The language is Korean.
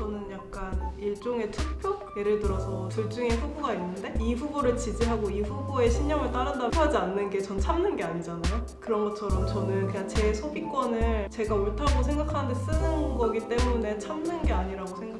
저는 약간 일종의 투표? 예를 들어서 둘 중에 후보가 있는데 이 후보를 지지하고 이 후보의 신념을 따른다고 하지 않는 게 전 참는 게 아니잖아요. 그런 것처럼 저는 그냥 제 소비권을 제가 옳다고 생각하는데 쓰는 거기 때문에 참는 게 아니라고 생각해요.